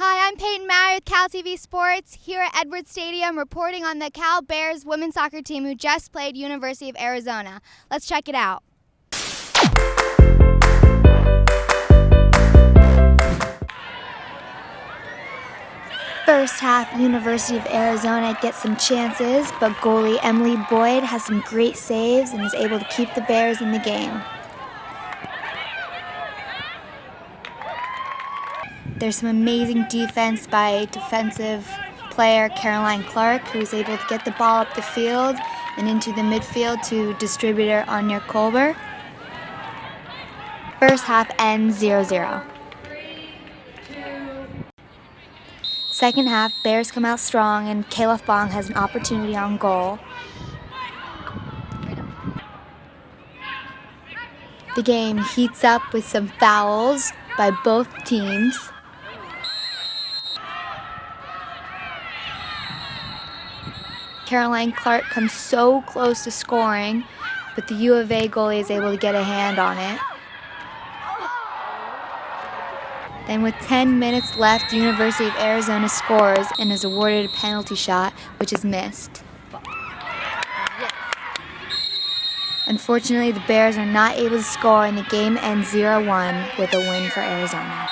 Hi, I'm Peyton Maury with Cal TV Sports here at Edwards Stadium reporting on the Cal Bears women's soccer team who just played University of Arizona. Let's check it out. First half, University of Arizona gets some chances, but goalie Emily Boyd has some great saves and is able to keep the Bears in the game. There's some amazing defense by defensive player Caroline Clark, who is able to get the ball up the field and into the midfield to distributor Anya Kolber. First half ends 0-0. Second half, Bears come out strong and Kayla Fong has an opportunity on goal. The game heats up with some fouls by both teams. Caroline Clark comes so close to scoring, but the U of A goalie is able to get a hand on it. Then with 10 minutes left, University of Arizona scores and is awarded a penalty shot, which is missed. Unfortunately, the Bears are not able to score and the game ends 0-1 with a win for Arizona.